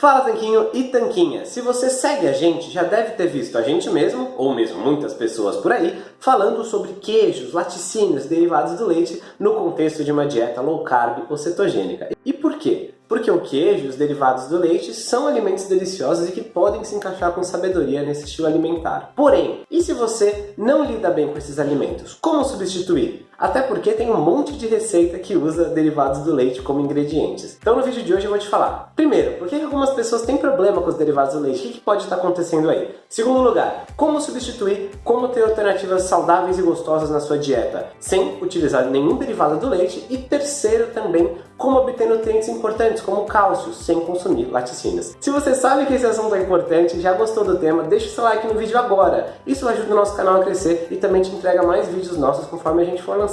Fala Tanquinho e Tanquinha! Se você segue a gente, já deve ter visto a gente mesmo, ou mesmo muitas pessoas por aí, falando sobre queijos, laticínios, derivados do leite no contexto de uma dieta low carb ou cetogênica. E por quê? Porque o queijo e os derivados do leite são alimentos deliciosos e que podem se encaixar com sabedoria nesse estilo alimentar. Porém, e se você não lida bem com esses alimentos? Como substituir? Até porque tem um monte de receita que usa derivados do leite como ingredientes. Então no vídeo de hoje eu vou te falar. Primeiro, por que algumas pessoas têm problema com os derivados do leite? O que pode estar acontecendo aí? Segundo lugar, como substituir, como ter alternativas saudáveis e gostosas na sua dieta, sem utilizar nenhum derivado do leite. E terceiro também, como obter nutrientes importantes como cálcio, sem consumir laticínios. Se você sabe que esse assunto é importante já gostou do tema, deixa o seu like no vídeo agora. Isso ajuda o nosso canal a crescer e também te entrega mais vídeos nossos conforme a gente for lançando.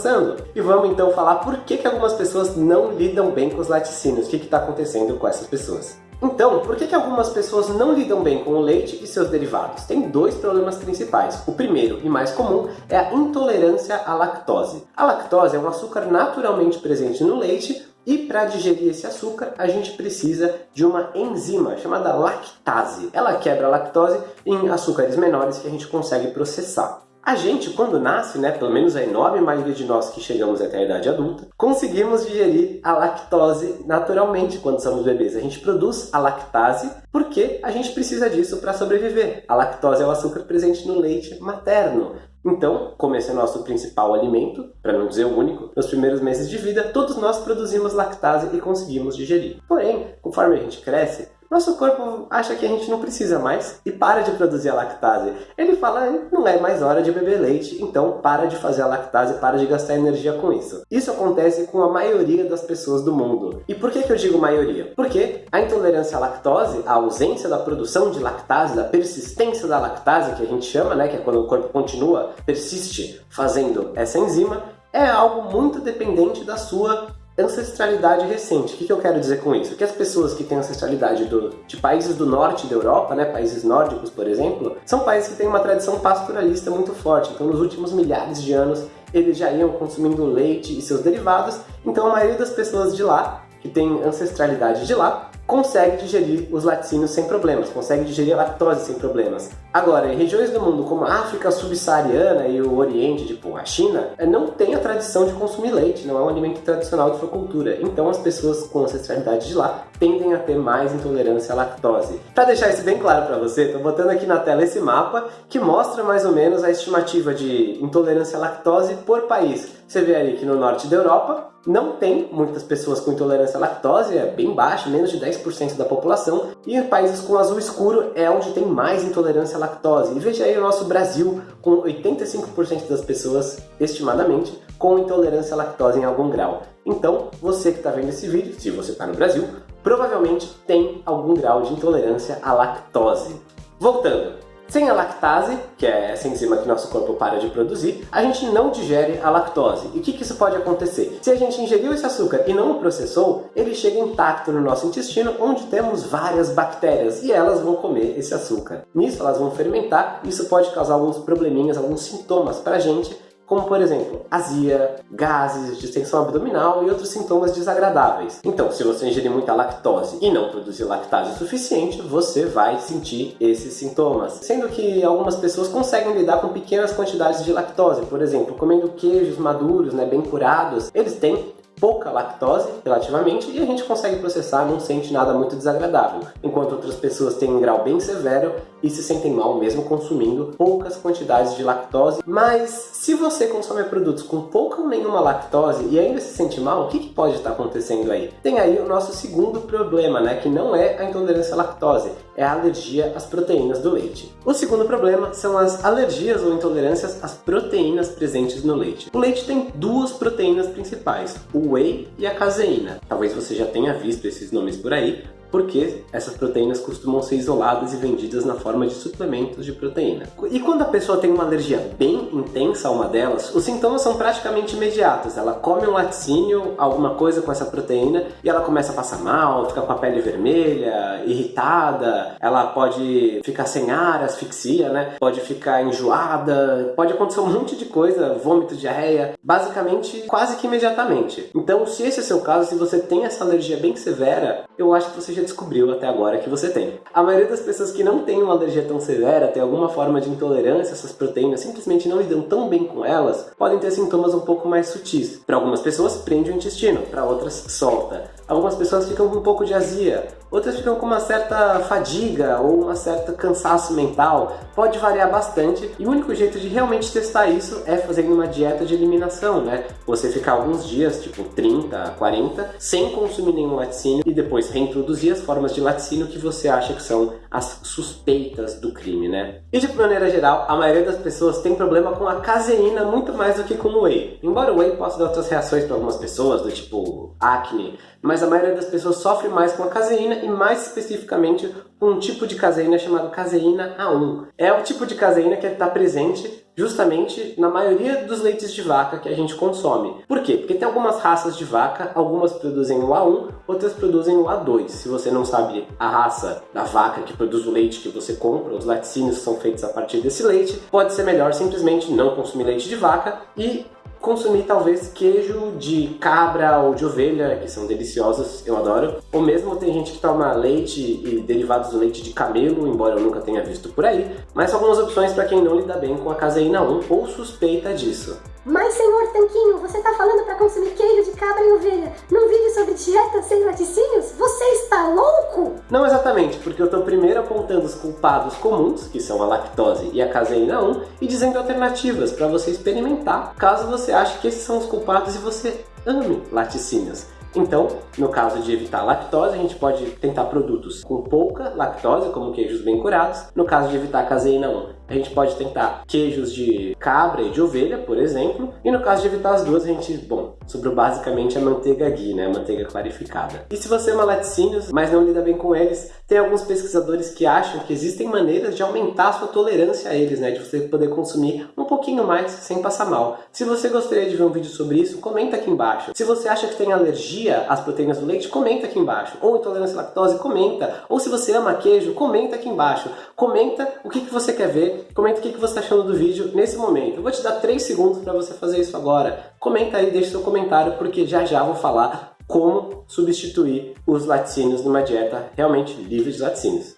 E vamos então falar por que, que algumas pessoas não lidam bem com os laticínios, o que está acontecendo com essas pessoas. Então, por que, que algumas pessoas não lidam bem com o leite e seus derivados? Tem dois problemas principais. O primeiro e mais comum é a intolerância à lactose. A lactose é um açúcar naturalmente presente no leite, e para digerir esse açúcar, a gente precisa de uma enzima chamada lactase. Ela quebra a lactose em açúcares menores que a gente consegue processar. A gente, quando nasce, né, pelo menos a enorme maioria de nós que chegamos até a idade adulta, conseguimos digerir a lactose naturalmente quando somos bebês. A gente produz a lactase porque a gente precisa disso para sobreviver. A lactose é o açúcar presente no leite materno. Então, como esse é nosso principal alimento, para não dizer o único, nos primeiros meses de vida, todos nós produzimos lactase e conseguimos digerir. Porém, conforme a gente cresce, nosso corpo acha que a gente não precisa mais e para de produzir a lactase. Ele fala, não é mais hora de beber leite, então para de fazer a lactase, para de gastar energia com isso. Isso acontece com a maioria das pessoas do mundo. E por que, que eu digo maioria? Porque a intolerância à lactose, a ausência da produção de lactase, da persistência da lactase, que a gente chama, né, que é quando o corpo continua, persiste fazendo essa enzima, é algo muito dependente da sua ancestralidade recente. O que, eu quero dizer com isso? Que as pessoas que têm ancestralidade do, de países do norte da Europa, né, países nórdicos, por exemplo, são países que têm uma tradição pastoralista muito forte. Então, nos últimos milhares de anos, eles já iam consumindo leite e seus derivados. Então, a maioria das pessoas de lá, que tem ancestralidade de lá, consegue digerir os laticínios sem problemas, consegue digerir a lactose sem problemas. Agora, em regiões do mundo como a África subsaariana e o Oriente, tipo a China, é, não tem a tradição de consumir leite, não é um alimento tradicional de sua cultura. Então as pessoas com ancestralidade de lá tendem a ter mais intolerância à lactose. Para deixar isso bem claro para você, estou botando aqui na tela esse mapa que mostra mais ou menos a estimativa de intolerância à lactose por país. Você vê aí que no norte da Europa não tem muitas pessoas com intolerância à lactose, é bem baixo, menos de 10% da população, e países com azul escuro é onde tem mais intolerância à lactose. E veja aí o nosso Brasil, com 85% das pessoas, estimadamente, com intolerância à lactose em algum grau. Então, você que está vendo esse vídeo, se você está no Brasil, provavelmente tem algum grau de intolerância à lactose. Voltando, sem a lactase, que é essa enzima que nosso corpo para de produzir, a gente não digere a lactose. E o que, que isso pode acontecer? Se a gente ingeriu esse açúcar e não o processou, ele chega intacto no nosso intestino, onde temos várias bactérias, e elas vão comer esse açúcar. Nisso, elas vão fermentar, e isso pode causar alguns probleminhas, alguns sintomas para a gente, como por exemplo, azia, gases, distensão abdominal e outros sintomas desagradáveis. Então, se você ingerir muita lactose e não produzir lactase o suficiente, você vai sentir esses sintomas. Sendo que algumas pessoas conseguem lidar com pequenas quantidades de lactose, por exemplo, comendo queijos maduros, né, bem curados, eles têm pouca lactose, relativamente, e a gente consegue processar, não sente nada muito desagradável, enquanto outras pessoas têm um grau bem severo e se sentem mal mesmo consumindo poucas quantidades de lactose. Mas se você consome produtos com pouca ou nenhuma lactose e ainda se sente mal, o que, que pode estar acontecendo aí? Tem aí o nosso segundo problema, né, que não é a intolerância à lactose, é a alergia às proteínas do leite. O segundo problema são as alergias ou intolerâncias às proteínas presentes no leite. O leite tem duas proteínas principais, o whey e a caseína. Talvez você já tenha visto esses nomes por aí, porque essas proteínas costumam ser isoladas e vendidas na forma de suplementos de proteína. E quando a pessoa tem uma alergia bem intensa a uma delas, os sintomas são praticamente imediatos. Ela come um laticínio, alguma coisa com essa proteína, e ela começa a passar mal, fica com a pele vermelha, irritada, ela pode ficar sem ar, asfixia, né? Pode ficar enjoada, pode acontecer um monte de coisa, vômito, diarreia, basicamente quase que imediatamente. Então, se esse é o seu caso, se você tem essa alergia bem severa, eu acho que você já descobriu até agora que você tem. A maioria das pessoas que não tem uma alergia tão severa, tem alguma forma de intolerância a essas proteínas, simplesmente não lidam tão bem com elas, podem ter sintomas um pouco mais sutis. Para algumas pessoas prende o intestino, para outras solta. Algumas pessoas ficam com um pouco de azia, outras ficam com uma certa fadiga ou uma certa cansaço mental. Pode variar bastante e o único jeito de realmente testar isso é fazendo uma dieta de eliminação, né? Você ficar alguns dias, tipo 30, 40, sem consumir nenhum laticínio e depois reintroduzir as formas de laticínio que você acha que são as suspeitas do crime, né? E de maneira geral, a maioria das pessoas tem problema com a caseína muito mais do que com o whey. Embora o whey possa dar outras reações para algumas pessoas, do tipo acne, mas a maioria das pessoas sofre mais com a caseína e mais especificamente com um tipo de caseína chamado caseína A1. É o tipo de caseína que está presente justamente na maioria dos leites de vaca que a gente consome. Por quê? Porque tem algumas raças de vaca, algumas produzem o A1, outras produzem o A2. Se você não sabe a raça da vaca que produz o leite que você compra, os laticínios são feitos a partir desse leite, pode ser melhor simplesmente não consumir leite de vaca e consumir talvez queijo de cabra ou de ovelha, que são deliciosos, eu adoro. Ou mesmo tem gente que toma leite e derivados do leite de camelo, embora eu nunca tenha visto por aí. Mas são algumas opções para quem não lida bem com a caseína 1 ou suspeita disso. Mas, senhor Tanquinho, você está falando para consumir queijo de cabra e ovelha num vídeo sobre dieta sem laticínios? Você está louco? Não exatamente, porque eu estou primeiro apontando os culpados comuns, que são a lactose e a caseína 1, e dizendo alternativas para você experimentar, caso você ache que esses são os culpados e você ame laticínios. Então, no caso de evitar lactose, a gente pode tentar produtos com pouca lactose, como queijos bem curados. No caso de evitar caseína 1, a gente pode tentar queijos de cabra e de ovelha, por exemplo. E no caso de evitar as duas, a gente, bom, sobrou basicamente a manteiga ghee, né, a manteiga clarificada. E se você ama laticínios, mas não lida bem com eles, tem alguns pesquisadores que acham que existem maneiras de aumentar a sua tolerância a eles, né, de você poder consumir um pouquinho mais sem passar mal. Se você gostaria de ver um vídeo sobre isso, comenta aqui embaixo. Se você acha que tem alergia às proteínas do leite, comenta aqui embaixo. Ou intolerância à lactose, comenta. Ou se você ama queijo, comenta aqui embaixo. Comenta o que, que você quer ver comenta o que você está achando do vídeo nesse momento. Eu vou te dar 3 segundos para você fazer isso agora. Comenta aí, deixa seu comentário, porque já já vou falar como substituir os laticínios numa dieta realmente livre de laticínios.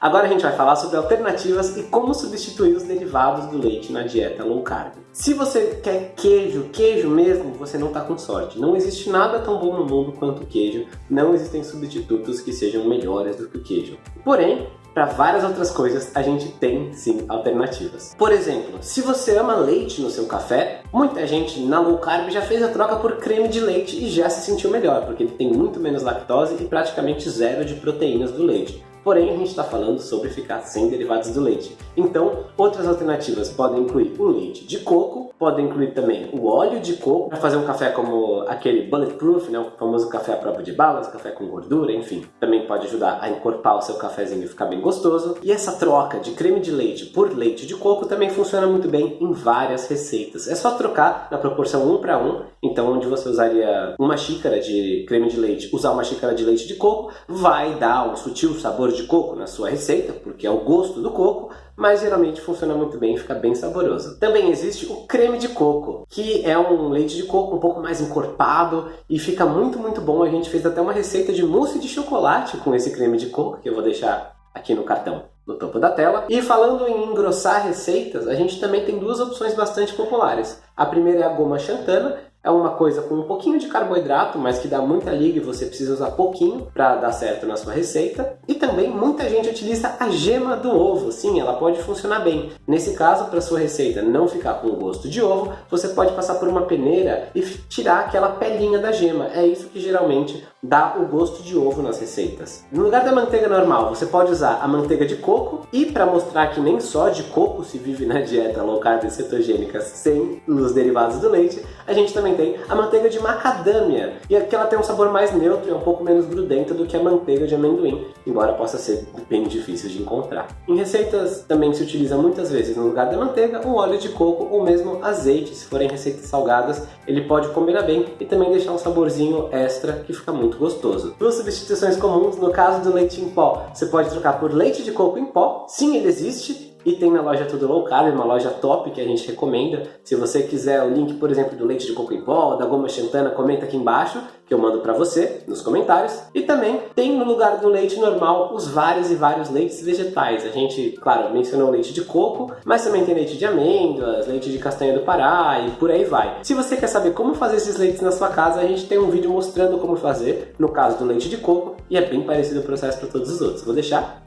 Agora a gente vai falar sobre alternativas e como substituir os derivados do leite na dieta low carb. Se você quer queijo, queijo mesmo, você não está com sorte. Não existe nada tão bom no mundo quanto queijo, não existem substitutos que sejam melhores do que o queijo. Porém, para várias outras coisas, a gente tem sim alternativas. Por exemplo, se você ama leite no seu café, muita gente na low carb já fez a troca por creme de leite e já se sentiu melhor, porque ele tem muito menos lactose e praticamente zero de proteínas do leite. Porém, a gente está falando sobre ficar sem derivados do leite. Então, outras alternativas podem incluir o leite de coco, podem incluir também o óleo de coco, para fazer um café como aquele bulletproof, né, o famoso café à prova de balas, café com gordura, enfim. Também pode ajudar a encorpar o seu cafezinho e ficar bem gostoso. E essa troca de creme de leite por leite de coco também funciona muito bem em várias receitas. É só trocar na proporção 1 para 1, então onde você usaria uma xícara de creme de leite, usar uma xícara de leite de coco, vai dar um sutil sabor de coco na sua receita, porque é o gosto do coco, mas geralmente funciona muito bem e fica bem saboroso. Também existe o creme de coco, que é um leite de coco um pouco mais encorpado e fica muito, muito bom. A gente fez até uma receita de mousse de chocolate com esse creme de coco, que eu vou deixar aqui no cartão no topo da tela. E falando em engrossar receitas, a gente também tem duas opções bastante populares. A primeira é a goma xantana, é uma coisa com um pouquinho de carboidrato, mas que dá muita liga e você precisa usar pouquinho para dar certo na sua receita. E também muita gente utiliza a gema do ovo. Sim, ela pode funcionar bem. Nesse caso, para sua receita não ficar com gosto de ovo, você pode passar por uma peneira e tirar aquela pelinha da gema. É isso que geralmente dá o gosto de ovo nas receitas. No lugar da manteiga normal, você pode usar a manteiga de coco e para mostrar que nem só de coco se vive na dieta low carb cetogênica sem os derivados do leite, a gente também tem a manteiga de macadâmia, e aqui ela tem um sabor mais neutro e é um pouco menos grudenta do que a manteiga de amendoim, embora possa ser bem difícil de encontrar. Em receitas também se utiliza muitas vezes no lugar da manteiga o óleo de coco ou mesmo azeite, se forem receitas salgadas, ele pode combinar bem e também deixar um saborzinho extra que fica muito gostoso. Duas substituições comuns, no caso do leite em pó, você pode trocar por leite de coco em pó, sim ele existe, e tem na loja Tudo Low Carb, uma loja top que a gente recomenda. Se você quiser o link, por exemplo, do leite de coco em pó, da goma xantana, comenta aqui embaixo que eu mando para você nos comentários. E também tem no lugar do leite normal os vários e vários leites vegetais. A gente, claro, mencionou leite de coco, mas também tem leite de amêndoas, leite de castanha do Pará e por aí vai. Se você quer saber como fazer esses leites na sua casa, a gente tem um vídeo mostrando como fazer, no caso do leite de coco, e é bem parecido o processo para todos os outros. Vou deixar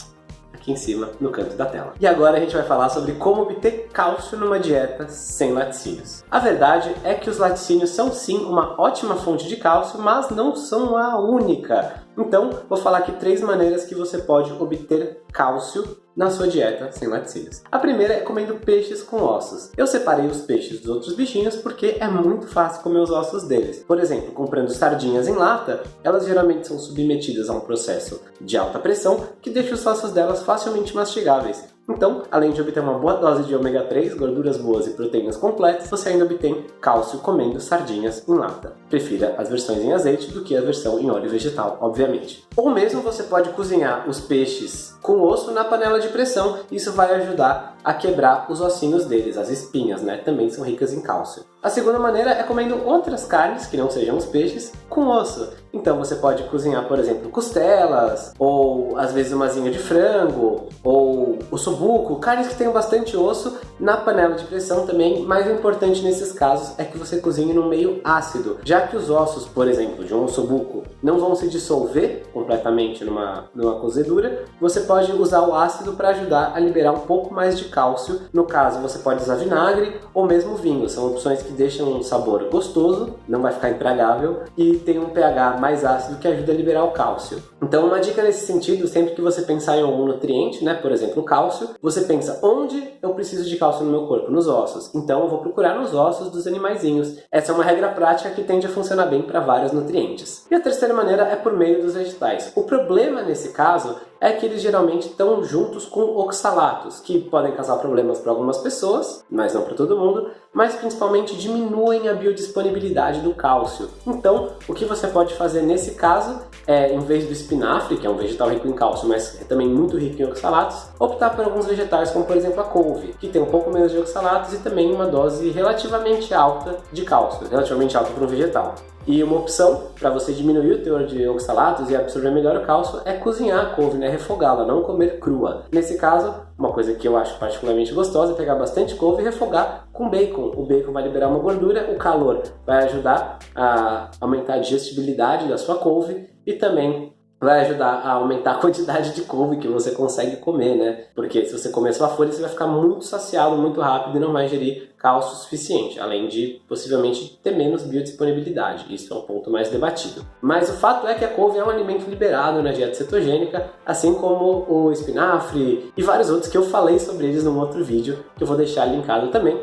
aqui em cima no canto da tela. E agora a gente vai falar sobre como obter cálcio numa dieta sem laticínios. A verdade é que os laticínios são sim uma ótima fonte de cálcio, mas não são a única. Então, vou falar aqui três maneiras que você pode obter cálcio na sua dieta sem laticínios. A primeira é comendo peixes com ossos. Eu separei os peixes dos outros bichinhos porque é muito fácil comer os ossos deles. Por exemplo, comprando sardinhas em lata, elas geralmente são submetidas a um processo de alta pressão que deixa os ossos delas facilmente mastigáveis. Então, além de obter uma boa dose de ômega 3, gorduras boas e proteínas completas, você ainda obtém cálcio comendo sardinhas em lata. Prefira as versões em azeite do que a versão em óleo vegetal, obviamente. Ou mesmo você pode cozinhar os peixes com osso na panela de pressão, isso vai ajudar a quebrar os ossinhos deles, as espinhas, né? Também são ricas em cálcio. A segunda maneira é comendo outras carnes, que não sejam os peixes, com osso. Então você pode cozinhar, por exemplo, costelas, ou às vezes uma asinha de frango, ou o buco, carnes que tenham bastante osso na panela de pressão também, mas o importante nesses casos é que você cozinhe no meio ácido, já que os ossos, por exemplo, de um ossobuco não vão se dissolver completamente numa, numa cozedura, você pode usar o ácido para ajudar a liberar um pouco mais de cálcio. No caso, você pode usar vinagre ou mesmo vinho, são opções que deixam um sabor gostoso, não vai ficar intragável e tem um pH mais ácido que ajuda a liberar o cálcio. Então, uma dica nesse sentido, sempre que você pensar em algum nutriente, né, por exemplo, o cálcio, você pensa, onde eu preciso de cálcio no meu corpo? Nos ossos. Então eu vou procurar nos ossos dos animaizinhos. Essa é uma regra prática que tende a funcionar bem para vários nutrientes. E a terceira maneira é por meio dos vegetais. O problema nesse caso é que eles geralmente estão juntos com oxalatos, que podem causar problemas para algumas pessoas, mas não para todo mundo, mas principalmente diminuem a biodisponibilidade do cálcio. Então, o que você pode fazer nesse caso é, em vez do espinafre, que é um vegetal rico em cálcio, mas é também muito rico em oxalatos, optar por alguns vegetais, como por exemplo a couve, que tem um pouco menos de oxalatos e também uma dose relativamente alta de cálcio, relativamente alta para um vegetal. E uma opção para você diminuir o teor de oxalatos e absorver melhor o cálcio é cozinhar a couve, né? refogá-la, não comer crua. Nesse caso, uma coisa que eu acho particularmente gostosa é pegar bastante couve e refogar com bacon. O bacon vai liberar uma gordura, o calor vai ajudar a aumentar a digestibilidade da sua couve e também vai ajudar a aumentar a quantidade de couve que você consegue comer, né? Porque se você comer só folha, você vai ficar muito saciado muito rápido e não vai ingerir cálcio suficiente, além de possivelmente ter menos biodisponibilidade. Isso é um ponto mais debatido. Mas o fato é que a couve é um alimento liberado na dieta cetogênica, assim como o espinafre e vários outros que eu falei sobre eles num outro vídeo, que eu vou deixar linkado também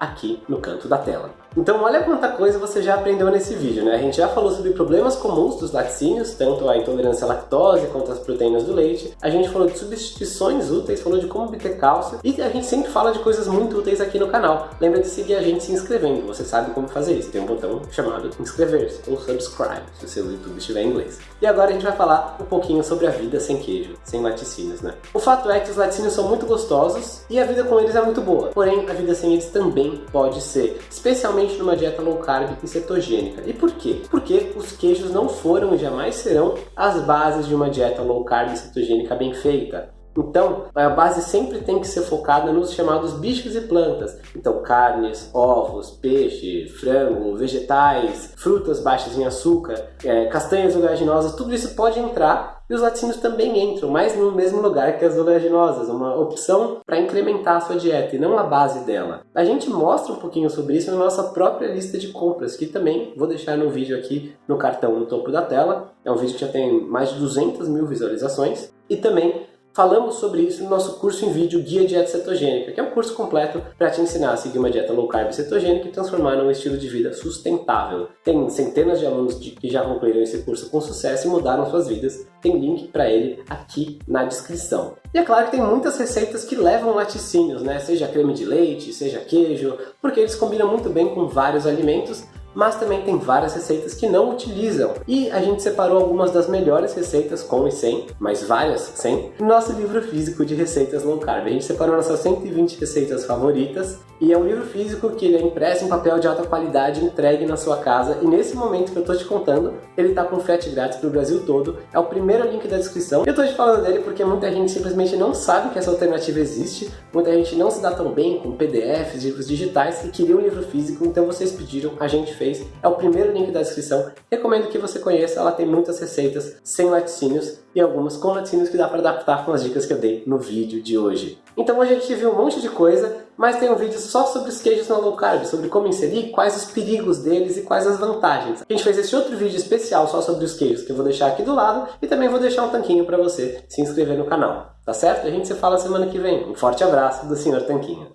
aqui no canto da tela. Então olha quanta coisa você já aprendeu nesse vídeo, né? A gente já falou sobre problemas comuns dos laticínios, tanto a intolerância à lactose quanto as proteínas do leite. A gente falou de substituições úteis, falou de como obter cálcio e a gente sempre fala de coisas muito úteis aqui no canal. Lembra de seguir a gente se inscrevendo, você sabe como fazer isso. Tem um botão chamado inscrever-se ou subscribe, se o seu YouTube estiver em inglês. E agora a gente vai falar um pouquinho sobre a vida sem queijo, sem laticínios, né? O fato é que os laticínios são muito gostosos e a vida com eles é muito boa. Porém, a vida sem eles também pode ser, especialmente principalmente numa dieta low carb e cetogênica. E por quê? Porque os queijos não foram e jamais serão as bases de uma dieta low carb e cetogênica bem feita. Então, a base sempre tem que ser focada nos chamados bichos e plantas. Então, carnes, ovos, peixe, frango, vegetais, frutas baixas em açúcar, é, castanhas oleaginosas, tudo isso pode entrar e os laticínios também entram, mas no mesmo lugar que as oleaginosas, uma opção para incrementar a sua dieta e não a base dela. A gente mostra um pouquinho sobre isso na nossa própria lista de compras, que também vou deixar no vídeo aqui no cartão no topo da tela. É um vídeo que já tem mais de 200 mil visualizações. E também Falamos sobre isso no nosso curso em vídeo Guia Dieta Cetogênica, que é um curso completo para te ensinar a seguir uma dieta low carb cetogênica e transformar num estilo de vida sustentável. Tem centenas de alunos que já concluíram esse curso com sucesso e mudaram suas vidas. Tem link para ele aqui na descrição. E é claro que tem muitas receitas que levam laticínios, né? seja creme de leite, seja queijo, porque eles combinam muito bem com vários alimentos, mas também tem várias receitas que não utilizam. E a gente separou algumas das melhores receitas com e sem, mas várias sem, no nosso livro físico de receitas low carb. A gente separou nossas 120 receitas favoritas e é um livro físico que ele é impresso em papel de alta qualidade entregue na sua casa e nesse momento que eu tô te contando, ele tá com frete grátis pro Brasil todo. É o primeiro link da descrição. Eu tô te falando dele porque muita gente simplesmente não sabe que essa alternativa existe, muita gente não se dá tão bem com PDFs, livros digitais e queria um livro físico, então vocês pediram, a gente fez. É o primeiro link da descrição. Recomendo que você conheça, ela tem muitas receitas sem laticínios e algumas com laticínios que dá para adaptar com as dicas que eu dei no vídeo de hoje. Então hoje a gente viu um monte de coisa, mas tem um vídeo só sobre os queijos no low carb, sobre como inserir, quais os perigos deles e quais as vantagens. A gente fez esse outro vídeo especial só sobre os queijos, que eu vou deixar aqui do lado, e também vou deixar um tanquinho para você se inscrever no canal. Tá certo? A gente se fala semana que vem. Um forte abraço do Sr. Tanquinho.